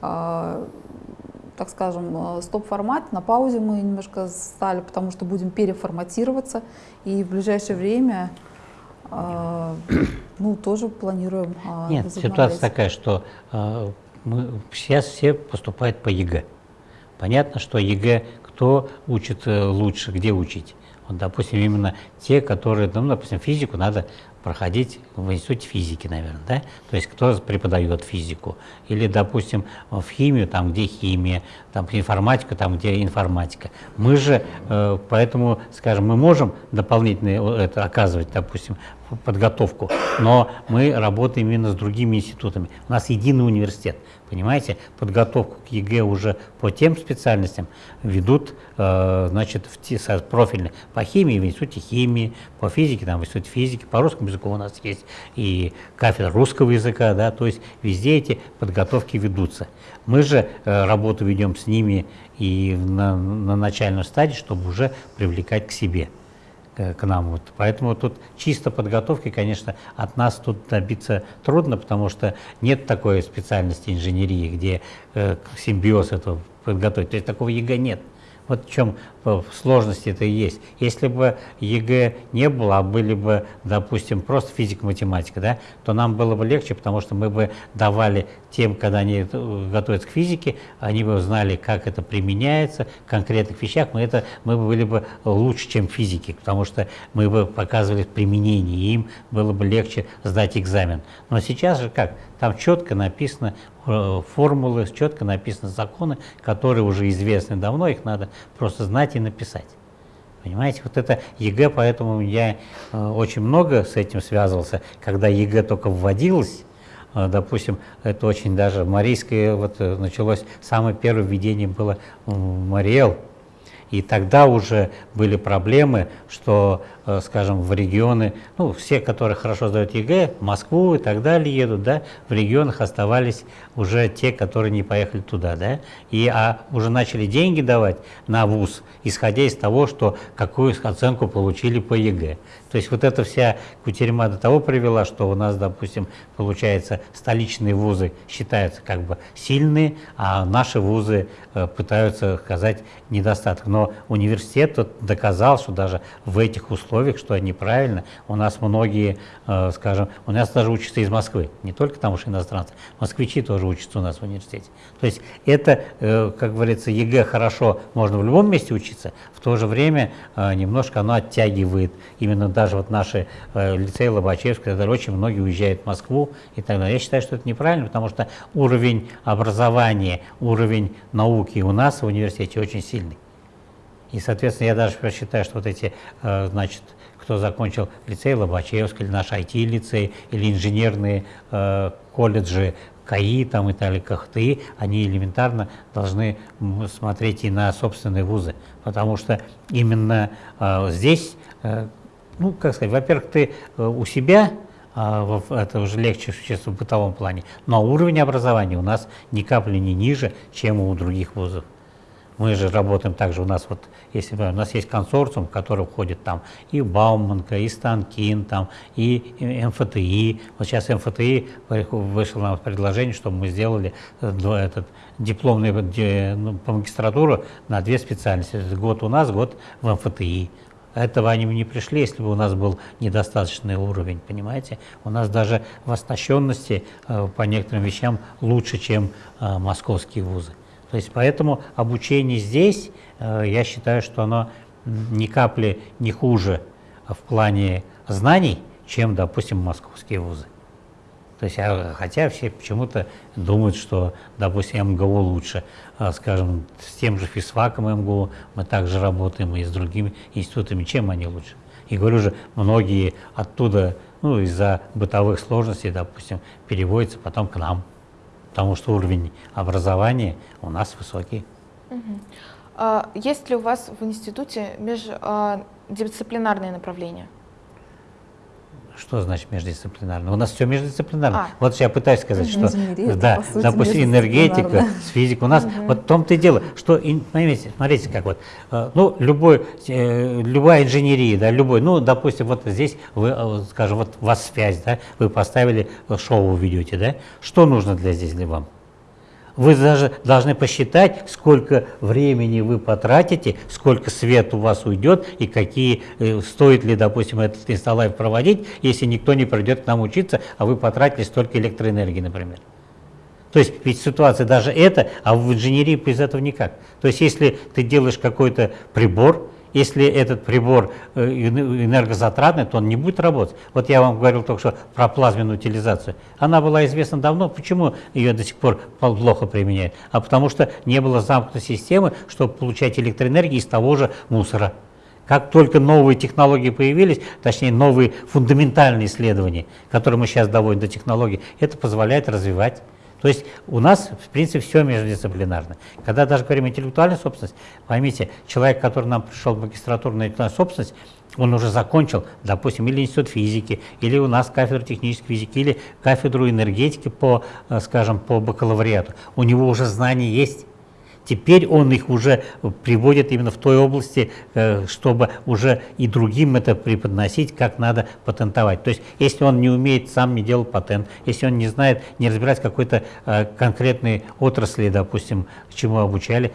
так скажем, стоп-формат. На паузе мы немножко стали, потому что будем переформатироваться. И в ближайшее время ну, тоже планируем Нет, ситуация такая, что мы, сейчас все поступают по ЕГЭ. Понятно, что ЕГЭ кто учит э, лучше, где учить? Вот, допустим, именно те, которые, ну, допустим, физику надо проходить в институте физики, наверное, да? То есть кто преподает физику. Или, допустим, в химию, там, где химия, там, информатика, там, где информатика. Мы же, э, поэтому, скажем, мы можем дополнительно э, это оказывать, допустим, подготовку, но мы работаем именно с другими институтами. У нас единый университет, понимаете? Подготовку к ЕГЭ уже по тем специальностям ведут, э, значит, в профильные по химии в институте химии, по физике там в институте физики, по русскому языку у нас есть и кафедра русского языка, да, то есть везде эти подготовки ведутся. Мы же э, работу ведем с ними и на, на начальной стадии, чтобы уже привлекать к себе. Э, к нам. Вот. Поэтому тут чисто подготовки, конечно, от нас тут добиться трудно, потому что нет такой специальности инженерии, где э, симбиоз этого подготовить. То есть такого ЕГЭ нет. Вот в чем и есть. Если бы ЕГЭ не было, а были бы, допустим, просто физика-математика, да, то нам было бы легче, потому что мы бы давали тем, когда они э, готовятся к физике, они бы знали, как это применяется в конкретных вещах, мы, это, мы были бы лучше, чем физики, потому что мы бы показывали применение, и им было бы легче сдать экзамен. Но сейчас же как? Там четко написано э, формулы, четко написаны законы, которые уже известны давно, их надо просто знать и написать. Понимаете, вот это ЕГЭ, поэтому я э, очень много с этим связывался, когда ЕГЭ только вводилось, э, допустим, это очень даже марийское, вот началось, самое первое введение было Марий Эл, и тогда уже были проблемы, что, э, скажем, в регионы, ну, все, которые хорошо сдают ЕГЭ, в Москву и так далее едут, да, в регионах оставались уже те, которые не поехали туда, да, и а уже начали деньги давать на ВУЗ, исходя из того, что какую оценку получили по ЕГЭ. То есть вот эта вся кутерьма до того привела, что у нас, допустим, получается, столичные вузы считаются как бы сильные, а наши вузы э, пытаются оказать недостаток. Но университет доказал, что даже в этих условиях, что неправильно, у нас многие, э, скажем, у нас даже учатся из Москвы, не только там уж иностранцы, москвичи тоже учатся у нас в университете. То есть это, э, как говорится, ЕГЭ хорошо, можно в любом месте учиться, в то же время немножко оно оттягивает именно даже вот наши э, лицеи Лобачевского, очень многие уезжают в Москву и так далее. Я считаю, что это неправильно, потому что уровень образования, уровень науки у нас в университете очень сильный. И, соответственно, я даже считаю, что вот эти, э, значит, кто закончил лицей Лобачевский, или наш IT-лицей, или инженерные э, колледжи КАИ там, и так далее, КХТИ, они элементарно должны смотреть и на собственные вузы, потому что именно э, здесь э, ну, как сказать, во-первых, ты э, у себя, а, это уже легче в бытовом плане, но уровень образования у нас ни капли не ниже, чем у других вузов. Мы же работаем также, у нас вот, если у нас есть консорциум, в который входит там и Бауманка, и Станкин, там, и МФТИ. Вот сейчас МФТИ вышло нам предложение, чтобы мы сделали э, этот дипломный ну, по магистратуру на две специальности. Год у нас, год в МФТИ. Этого они бы не пришли, если бы у нас был недостаточный уровень, понимаете? У нас даже в оснащенности э, по некоторым вещам лучше, чем э, московские вузы. То есть поэтому обучение здесь, э, я считаю, что оно ни капли не хуже в плане знаний, чем, допустим, московские вузы. То есть, а, хотя все почему-то думают, что, допустим, МГУ лучше. А, скажем, с тем же физфаком МГУ мы также работаем и с другими институтами. Чем они лучше? И говорю же, многие оттуда, ну, из-за бытовых сложностей, допустим, переводятся потом к нам, потому что уровень образования у нас высокий. Угу. есть ли у вас в институте междисциплинарные направления? Что значит междисциплинарно? У нас все междисциплинарно. А. Вот я пытаюсь сказать, что да, сути, допустим, энергетика с физикой. У нас угу. вот в том-то и дело, что, смотрите, смотрите, как вот, э, ну, любой, э, любая инженерия, да, любой, ну, допустим, вот здесь вы, э, скажем, вот у вас связь, да, вы поставили шоу ведете, да, что нужно для здесь для вам? Вы даже должны посчитать, сколько времени вы потратите, сколько свет у вас уйдет и какие, э, стоит ли, допустим, этот инсталлайв проводить, если никто не придет к нам учиться, а вы потратили столько электроэнергии, например. То есть ведь ситуация даже это, а в инженерии без этого никак. То есть если ты делаешь какой-то прибор, если этот прибор э, энергозатратный, то он не будет работать. Вот я вам говорил только что про плазменную утилизацию. Она была известна давно. Почему ее до сих пор плохо применяют? А потому что не было замкнутой системы, чтобы получать электроэнергию из того же мусора. Как только новые технологии появились, точнее новые фундаментальные исследования, которые мы сейчас доводим до технологий, это позволяет развивать то есть у нас, в принципе, все междисциплинарно. Когда даже говорим интеллектуальная собственность, поймите, человек, который нам пришел в магистратуру на интеллектуальную собственность, он уже закончил, допустим, или институт физики, или у нас кафедру технической физики, или кафедру энергетики по, э, скажем, по бакалавриату. У него уже знания есть. Теперь он их уже приводит именно в той области, э, чтобы уже и другим это преподносить, как надо патентовать. То есть, если он не умеет, сам не делал патент, если он не знает, не разбирается какой-то э, конкретной отрасли, допустим, чему обучали,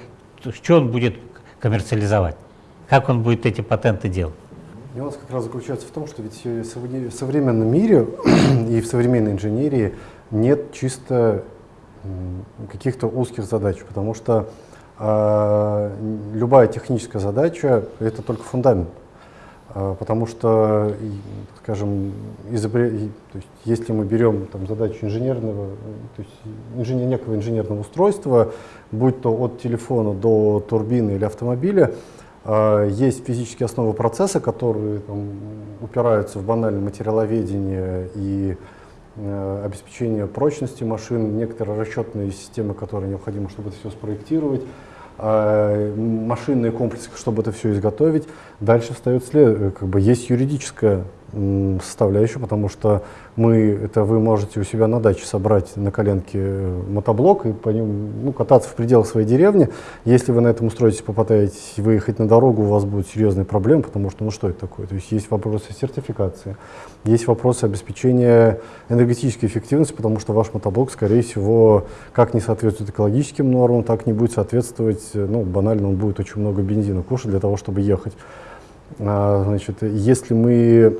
что он будет коммерциализовать? Как он будет эти патенты делать? Нюанс как раз заключается в том, что ведь в современном мире и в современной инженерии нет чисто каких-то узких задач, потому что э, любая техническая задача — это только фундамент. Э, потому что, скажем, изобре... то есть, если мы берем там, задачу инженерного, то есть инженер... некого инженерного устройства, будь то от телефона до турбины или автомобиля, э, есть физические основы процесса, которые там, упираются в банальное материаловедение и обеспечение прочности машин, некоторые расчетные системы, которые необходимы, чтобы это все спроектировать, а, машинные комплексы, чтобы это все изготовить. Дальше встает след, э, как бы есть юридическая составляющую, потому что мы, это вы можете у себя на даче собрать на коленке э, мотоблок и по нему ну, кататься в пределах своей деревни. Если вы на этом устроитесь, попытаетесь выехать на дорогу, у вас будут серьезные проблемы, потому что, ну что это такое? То есть есть вопросы сертификации, есть вопросы обеспечения энергетической эффективности, потому что ваш мотоблок, скорее всего, как не соответствует экологическим нормам, так не будет соответствовать, э, ну, банально он будет очень много бензина кушать для того, чтобы ехать. А, значит, если мы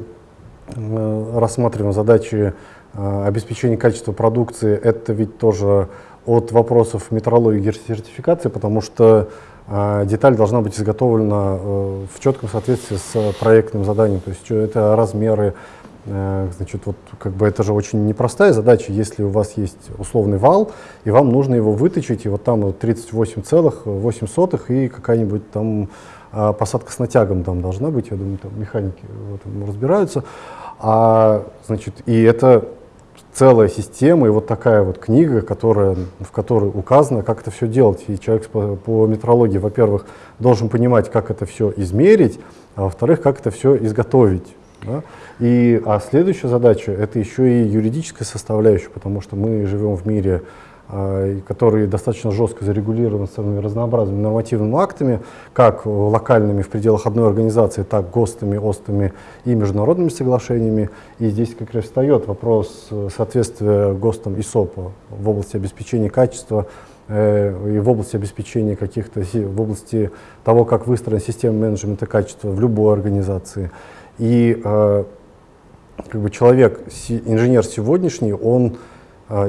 рассматриваем задачи э, обеспечения качества продукции, это ведь тоже от вопросов метрологии и сертификации, потому что э, деталь должна быть изготовлена в четком соответствии с проектным заданием. То есть это размеры, значит, вот как бы это же очень непростая задача, если у вас есть условный вал, и вам нужно его выточить, и вот там 38,8 и какая-нибудь там посадка с натягом там должна быть, я думаю, там механики в этом разбираются. А, значит, и это целая система, и вот такая вот книга, которая, в которой указано, как это все делать. И человек по, по метрологии, во-первых, должен понимать, как это все измерить, а во-вторых, как это все изготовить. Да? И, а следующая задача — это еще и юридическая составляющая, потому что мы живем в мире который достаточно жестко зарегулирован самыми разнообразными нормативными актами, как локальными в пределах одной организации, так ГОСТами, ОСТами и международными соглашениями. И здесь как раз встает вопрос соответствия ГОСТам и СОПа в области обеспечения качества э, и в области обеспечения каких-то, в области того, как выстроена система менеджмента качества в любой организации. И э, как бы человек, инженер сегодняшний, он а,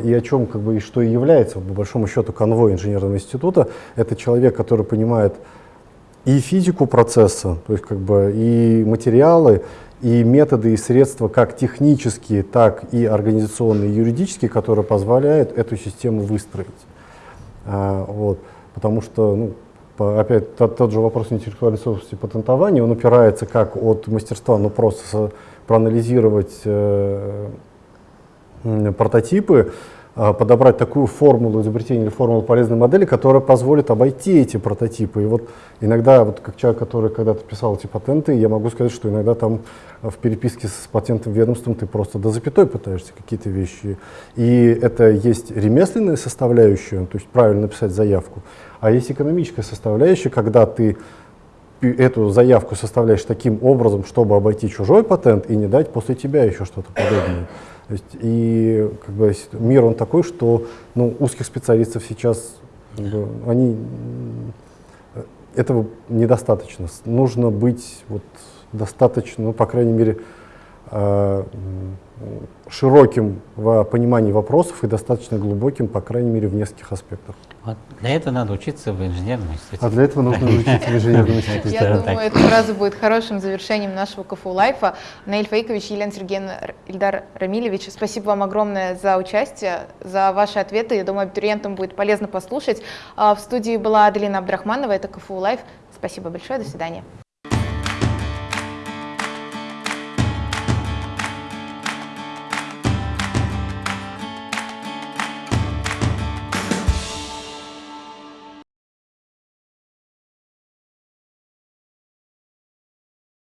и о чем как бы и что и является по большому счету конвой инженерного института. Это человек, который понимает и физику процесса, то есть как бы и материалы, и методы и средства как технические, так и организационные, и юридические, которые позволяют эту систему выстроить. А, вот. Потому что, ну, по, опять тот, тот же вопрос интеллектуальной собственности патентования, он упирается как от мастерства, ну просто проанализировать э, прототипы, а, подобрать такую формулу изобретения или формулу полезной модели, которая позволит обойти эти прототипы. И вот иногда, вот как человек, который когда-то писал эти патенты, я могу сказать, что иногда там в переписке с патентным ведомством ты просто до запятой пытаешься какие-то вещи. И это есть ремесленная составляющая, то есть правильно написать заявку, а есть экономическая составляющая, когда ты эту заявку составляешь таким образом, чтобы обойти чужой патент и не дать после тебя еще что-то подобное. То есть, и как бы, мир он такой, что ну, узких специалистов сейчас как бы, они, э, этого недостаточно. Нужно быть вот, достаточно, ну, по крайней мере, э, широким в понимании вопросов и достаточно глубоким, по крайней мере, в нескольких аспектах. Вот для этого надо учиться в инженерном институте. А для этого нужно учиться в инженерном институте. Я думаю, эта фраза будет хорошим завершением нашего КФУ Live а. Наиль Фаикович, Елена Сергеевна, Ильдар Рамилевич, спасибо вам огромное за участие, за ваши ответы. Я думаю, абитуриентам будет полезно послушать. А В студии была Аделина Абдрахманова, это КФУ Live. Спасибо большое, до свидания.